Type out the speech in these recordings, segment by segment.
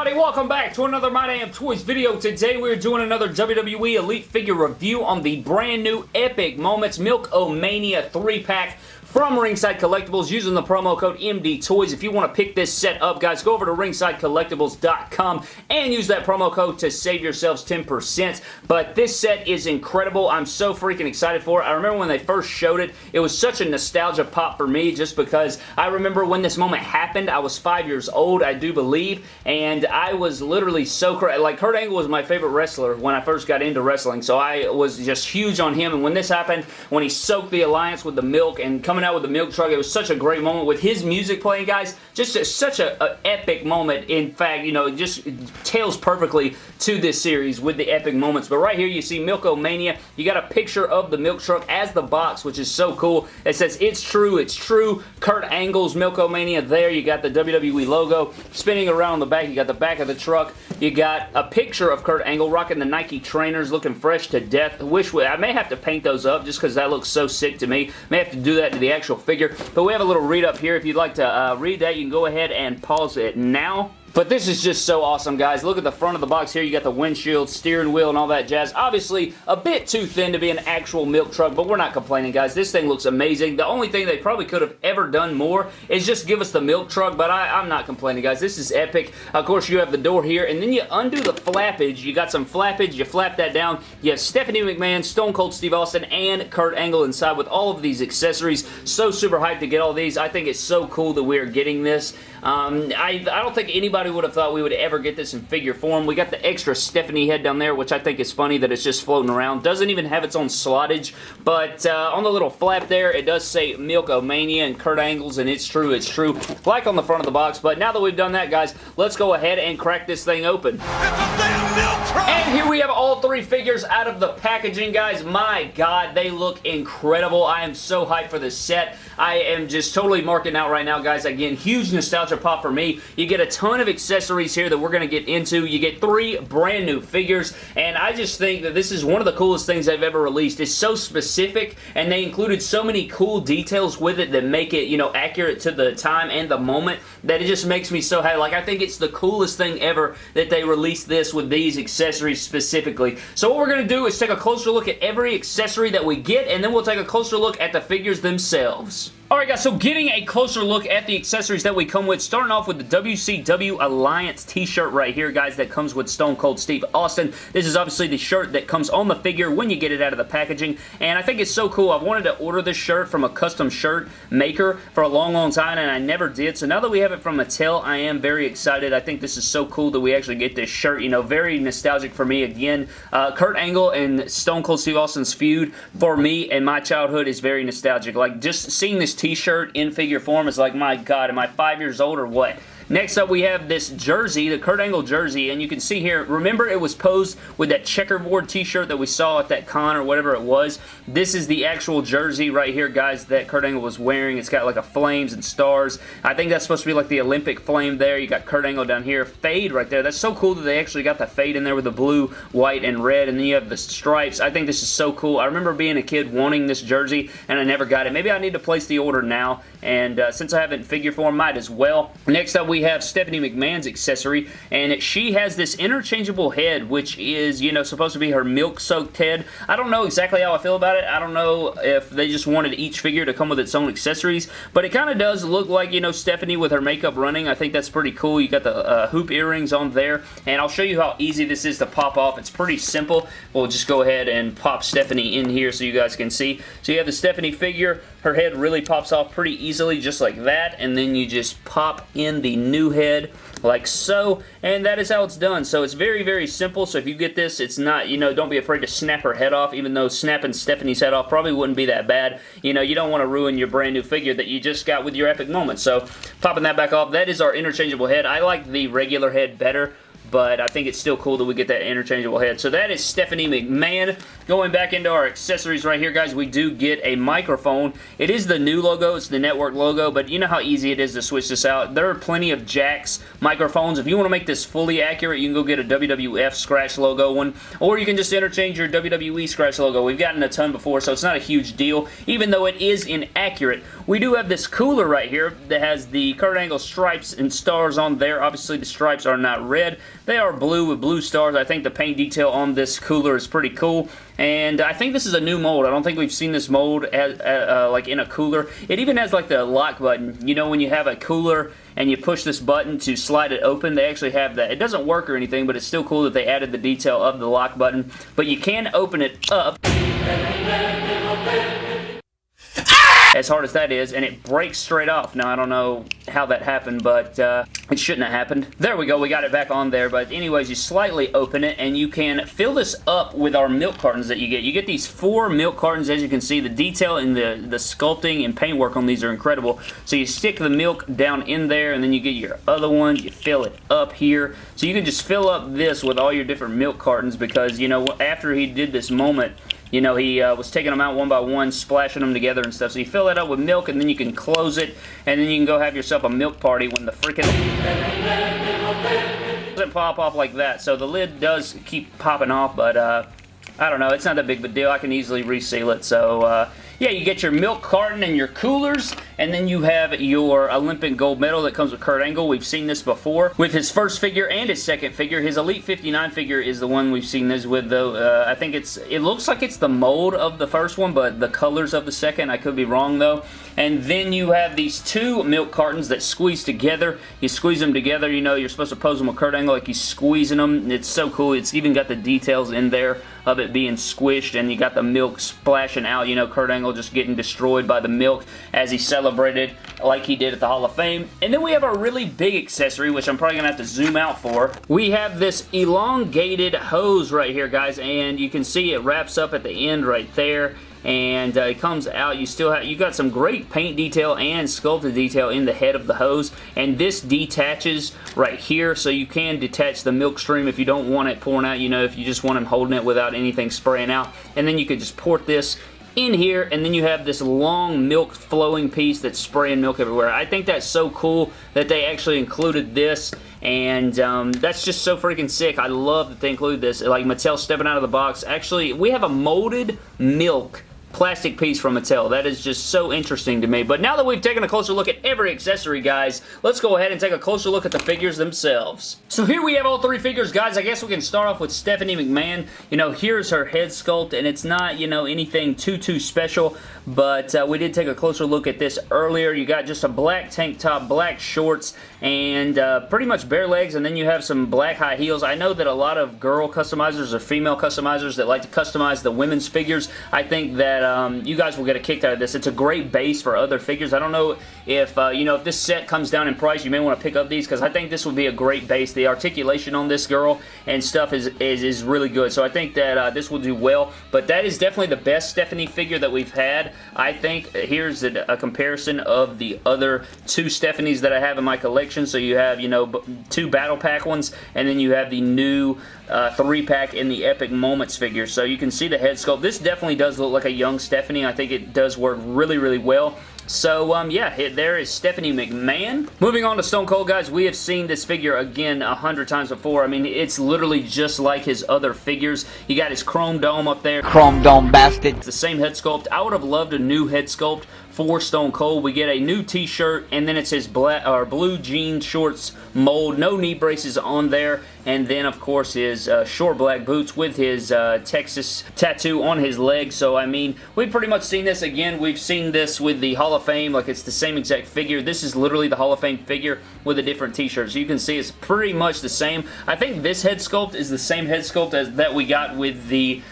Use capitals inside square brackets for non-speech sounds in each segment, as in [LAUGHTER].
Everybody? Welcome back to another My Damn Toys video. Today we're doing another WWE Elite figure review on the brand new Epic Moments Milk-O-Mania 3-pack from Ringside Collectibles using the promo code MDTOYS. If you want to pick this set up, guys, go over to ringsidecollectibles.com and use that promo code to save yourselves 10%. But this set is incredible. I'm so freaking excited for it. I remember when they first showed it, it was such a nostalgia pop for me just because I remember when this moment happened. I was five years old, I do believe, and I was literally so crazy. Like, Kurt Angle was my favorite wrestler when I first got into wrestling, so I was just huge on him, and when this happened, when he soaked the Alliance with the milk and coming coming out with the milk truck. It was such a great moment with his music playing, guys. Just a, such a, a, epic moment. In fact, you know, it just tails perfectly to this series with the epic moments. But right here, you see Milk-O-Mania. You got a picture of the milk truck as the box, which is so cool. It says, it's true, it's true. Kurt Angle's Milk-O-Mania there. You got the WWE logo spinning around the back. You got the back of the truck. You got a picture of Kurt Angle rocking the Nike trainers, looking fresh to death. Wish I may have to paint those up just because that looks so sick to me. May have to do that to the actual figure. But we have a little read up here. If you'd like to uh, read that, you can go ahead and pause it now. But this is just so awesome, guys. Look at the front of the box here. You got the windshield, steering wheel, and all that jazz. Obviously, a bit too thin to be an actual milk truck, but we're not complaining, guys. This thing looks amazing. The only thing they probably could have ever done more is just give us the milk truck, but I, am not complaining, guys. This is epic. Of course, you have the door here, and then you undo the flappage. You got some flappage. You flap that down. You have Stephanie McMahon, Stone Cold Steve Austin, and Kurt Angle inside with all of these accessories. So super hyped to get all these. I think it's so cool that we are getting this. Um, I, I don't think anybody would have thought we would ever get this in figure form. We got the extra Stephanie head down there, which I think is funny that it's just floating around. Doesn't even have its own slottage, but uh, on the little flap there, it does say Milk-O-Mania and Kurt Angles, and it's true, it's true. Like on the front of the box, but now that we've done that, guys, let's go ahead and crack this thing open. And here we have all three figures out of the packaging, guys. My God, they look incredible. I am so hyped for this set. I am just totally marking out right now, guys. Again, huge nostalgia pop for me. You get a ton of accessories here that we're going to get into. You get three brand new figures, and I just think that this is one of the coolest things they've ever released. It's so specific, and they included so many cool details with it that make it, you know, accurate to the time and the moment that it just makes me so happy. Like, I think it's the coolest thing ever that they released this with these accessories specifically. So what we're going to do is take a closer look at every accessory that we get, and then we'll take a closer look at the figures themselves. Alright guys, so getting a closer look at the accessories that we come with, starting off with the WCW Alliance t-shirt right here, guys, that comes with Stone Cold Steve Austin. This is obviously the shirt that comes on the figure when you get it out of the packaging, and I think it's so cool. I've wanted to order this shirt from a custom shirt maker for a long, long time, and I never did, so now that we have it from Mattel, I am very excited. I think this is so cool that we actually get this shirt, you know, very nostalgic for me. Again, uh, Kurt Angle and Stone Cold Steve Austin's feud for me and my childhood is very nostalgic. Like, just seeing this t-shirt in figure form is like, my God, am I five years old or what? Next up, we have this jersey, the Kurt Angle jersey, and you can see here, remember it was posed with that checkerboard t-shirt that we saw at that con or whatever it was? This is the actual jersey right here, guys, that Kurt Angle was wearing. It's got like a flames and stars. I think that's supposed to be like the Olympic flame there. You got Kurt Angle down here. Fade right there. That's so cool that they actually got the fade in there with the blue, white, and red, and then you have the stripes. I think this is so cool. I remember being a kid wanting this jersey, and I never got it. Maybe I need to place the order now, and uh, since I haven't figure form, might as well. Next up, we have Stephanie McMahon's accessory, and she has this interchangeable head, which is, you know, supposed to be her milk-soaked head. I don't know exactly how I feel about it. I don't know if they just wanted each figure to come with its own accessories, but it kind of does look like, you know, Stephanie with her makeup running. I think that's pretty cool. You got the uh, hoop earrings on there, and I'll show you how easy this is to pop off. It's pretty simple. We'll just go ahead and pop Stephanie in here so you guys can see. So you have the Stephanie figure. Her head really pops off pretty easily just like that, and then you just pop in the new head like so, and that is how it's done. So it's very, very simple, so if you get this, it's not, you know, don't be afraid to snap her head off, even though snapping Stephanie's head off probably wouldn't be that bad. You know, you don't want to ruin your brand new figure that you just got with your epic moment. So popping that back off, that is our interchangeable head. I like the regular head better, but I think it's still cool that we get that interchangeable head. So that is Stephanie McMahon. Going back into our accessories right here, guys, we do get a microphone. It is the new logo. It's the network logo, but you know how easy it is to switch this out. There are plenty of Jakks microphones. If you want to make this fully accurate, you can go get a WWF scratch logo one, or you can just interchange your WWE scratch logo. We've gotten a ton before, so it's not a huge deal, even though it is inaccurate. We do have this cooler right here that has the Kurt Angle stripes and stars on there. Obviously, the stripes are not red. They are blue with blue stars. I think the paint detail on this cooler is pretty cool. And I think this is a new mold. I don't think we've seen this mold as, uh, uh, like in a cooler. It even has like the lock button. You know when you have a cooler and you push this button to slide it open, they actually have that. It doesn't work or anything, but it's still cool that they added the detail of the lock button. But you can open it up as hard as that is, and it breaks straight off. Now, I don't know how that happened, but uh, it shouldn't have happened. There we go. We got it back on there, but anyways, you slightly open it, and you can fill this up with our milk cartons that you get. You get these four milk cartons, as you can see. The detail and the, the sculpting and paintwork on these are incredible. So you stick the milk down in there, and then you get your other one. You fill it up here. So you can just fill up this with all your different milk cartons because, you know, after he did this moment, you know, he uh, was taking them out one by one, splashing them together and stuff. So you fill that up with milk, and then you can close it, and then you can go have yourself a milk party when the freaking doesn't pop off like that. So the lid does keep popping off, but uh, I don't know. It's not that big of a deal. I can easily reseal it. So uh, yeah, you get your milk carton and your coolers, and then you have your Olympic gold medal that comes with Kurt Angle. We've seen this before with his first figure and his second figure. His Elite 59 figure is the one we've seen this with, though. Uh, I think it's, it looks like it's the mold of the first one, but the colors of the second, I could be wrong, though. And then you have these two milk cartons that squeeze together. You squeeze them together, you know, you're supposed to pose them with Kurt Angle like he's squeezing them. It's so cool. It's even got the details in there of it being squished, and you got the milk splashing out. You know, Kurt Angle just getting destroyed by the milk as he celebrated like he did at the Hall of Fame. And then we have a really big accessory, which I'm probably going to have to zoom out for. We have this elongated hose right here, guys, and you can see it wraps up at the end right there. And uh, it comes out. You still have you got some great paint detail and sculpted detail in the head of the hose. And this detaches right here so you can detach the milk stream if you don't want it pouring out. You know if you just want them holding it without anything spraying out. And then you could just port this in here and then you have this long milk flowing piece that's spraying milk everywhere. I think that's so cool that they actually included this and um, that's just so freaking sick. I love that they include this. Like Mattel stepping out of the box. Actually, we have a molded milk plastic piece from Mattel. That is just so interesting to me. But now that we've taken a closer look at every accessory, guys, let's go ahead and take a closer look at the figures themselves. So here we have all three figures, guys. I guess we can start off with Stephanie McMahon. You know, here's her head sculpt, and it's not, you know, anything too, too special, but uh, we did take a closer look at this earlier. You got just a black tank top, black shorts, and uh, pretty much bare legs, and then you have some black high heels. I know that a lot of girl customizers or female customizers that like to customize the women's figures, I think that that um, you guys will get a kick out of this. It's a great base for other figures. I don't know if, uh, you know, if this set comes down in price, you may want to pick up these because I think this would be a great base. The articulation on this girl and stuff is, is, is really good. So I think that uh, this will do well. But that is definitely the best Stephanie figure that we've had. I think here's a, a comparison of the other two Stephanies that I have in my collection. So you have, you know, two Battle Pack ones and then you have the new uh, three pack in the Epic Moments figure. So you can see the head sculpt. This definitely does look like a young Stephanie. I think it does work really, really well. So, um, yeah, there is Stephanie McMahon. Moving on to Stone Cold, guys, we have seen this figure again a hundred times before. I mean, it's literally just like his other figures. He got his chrome dome up there. Chrome dome bastard. It's the same head sculpt. I would have loved a new head sculpt for Stone Cold. We get a new t-shirt, and then it's his black or blue jean shorts mold. No knee braces on there. And then, of course, his uh, short black boots with his uh, Texas tattoo on his leg. So, I mean, we've pretty much seen this again. We've seen this with the Hall of Fame. Like, it's the same exact figure. This is literally the Hall of Fame figure with a different t-shirt. So, you can see it's pretty much the same. I think this head sculpt is the same head sculpt as that we got with the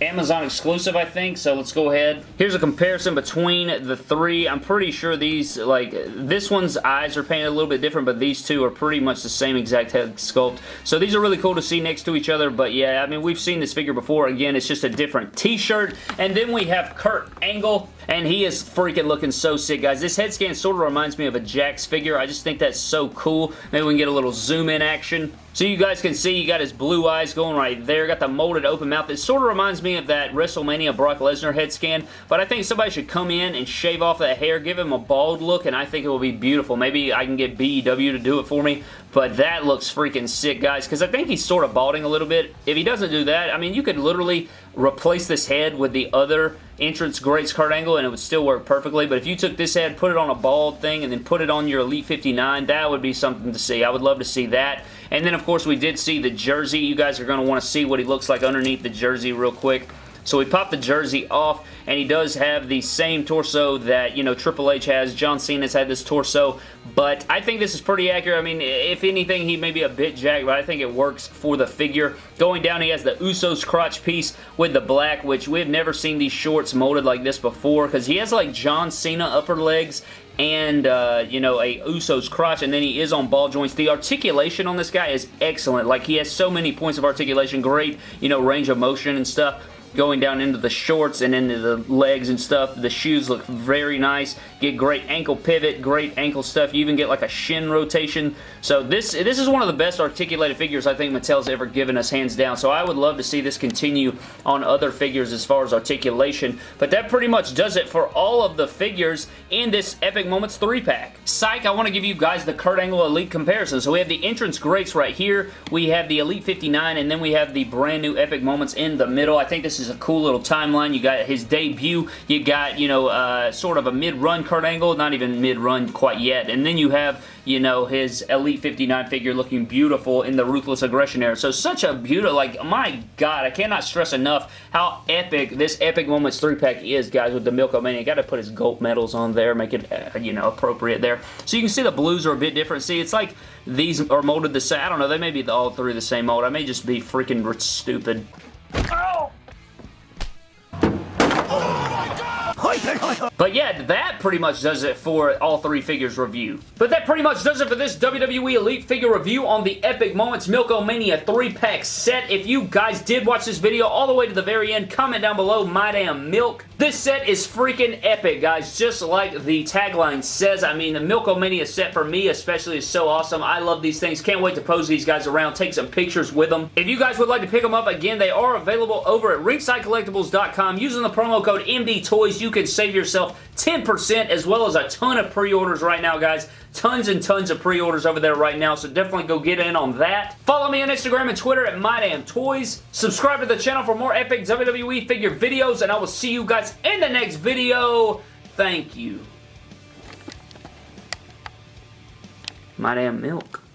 Amazon exclusive, I think, so let's go ahead. Here's a comparison between the three. I'm pretty sure these, like, this one's eyes are painted a little bit different, but these two are pretty much the same exact head sculpt. So these are really cool to see next to each other, but yeah, I mean, we've seen this figure before. Again, it's just a different t-shirt. And then we have Kurt Angle, and he is freaking looking so sick, guys. This head scan sort of reminds me of a Jakks figure. I just think that's so cool. Maybe we can get a little zoom in action. So you guys can see you got his blue eyes going right there. Got the molded open mouth. It sort of reminds me of that WrestleMania Brock Lesnar head scan, but I think somebody should come in and shave off that hair, give him a bald look, and I think it will be beautiful. Maybe I can get BEW to do it for me, but that looks freaking sick, guys, because I think he's sort of balding a little bit. If he doesn't do that, I mean, you could literally replace this head with the other entrance Greats Kurt Angle and it would still work perfectly, but if you took this head, put it on a bald thing, and then put it on your Elite 59, that would be something to see. I would love to see that. And then, of course, we did see the jersey. You guys are going to want to see what he looks like underneath the jersey real quick. So we pop the jersey off, and he does have the same torso that, you know, Triple H has. John Cena's had this torso, but I think this is pretty accurate. I mean, if anything, he may be a bit jacked, but I think it works for the figure. Going down, he has the Usos crotch piece with the black, which we've never seen these shorts molded like this before, because he has, like, John Cena upper legs, and, uh, you know, a Uso's crotch, and then he is on ball joints. The articulation on this guy is excellent. Like, he has so many points of articulation, great, you know, range of motion and stuff going down into the shorts and into the legs and stuff. The shoes look very nice. Get great ankle pivot, great ankle stuff. You even get like a shin rotation. So this, this is one of the best articulated figures I think Mattel's ever given us, hands down. So I would love to see this continue on other figures as far as articulation. But that pretty much does it for all of the figures in this Epic Moments 3-pack. Psych, I want to give you guys the Kurt Angle Elite comparison. So we have the entrance greats right here. We have the Elite 59, and then we have the brand new Epic Moments in the middle. I think this is is a cool little timeline. You got his debut. You got, you know, uh, sort of a mid-run Kurt Angle. Not even mid-run quite yet. And then you have, you know, his Elite 59 figure looking beautiful in the Ruthless Aggression era. So such a beautiful, like, my God, I cannot stress enough how epic this Epic Moments 3-pack is, guys, with the Milk-O-Mania. Got to put his gold medals on there, make it, uh, you know, appropriate there. So you can see the blues are a bit different. See, it's like these are molded the same. I don't know, they may be all three the same mold. I may just be freaking stupid. the [LAUGHS] But yeah, that pretty much does it for all three figures review. But that pretty much does it for this WWE Elite figure review on the Epic Moments Milk-O-Mania 3-pack set. If you guys did watch this video all the way to the very end, comment down below, my damn milk. This set is freaking epic, guys, just like the tagline says. I mean, the Milk-O-Mania set for me especially is so awesome. I love these things. Can't wait to pose these guys around, take some pictures with them. If you guys would like to pick them up, again, they are available over at ringsidecollectibles.com. Using the promo code MDTOYS, you can save yourself 10% as well as a ton of pre-orders right now, guys. Tons and tons of pre-orders over there right now, so definitely go get in on that. Follow me on Instagram and Twitter at MyDamnToys. Subscribe to the channel for more epic WWE figure videos, and I will see you guys in the next video. Thank you. My damn milk.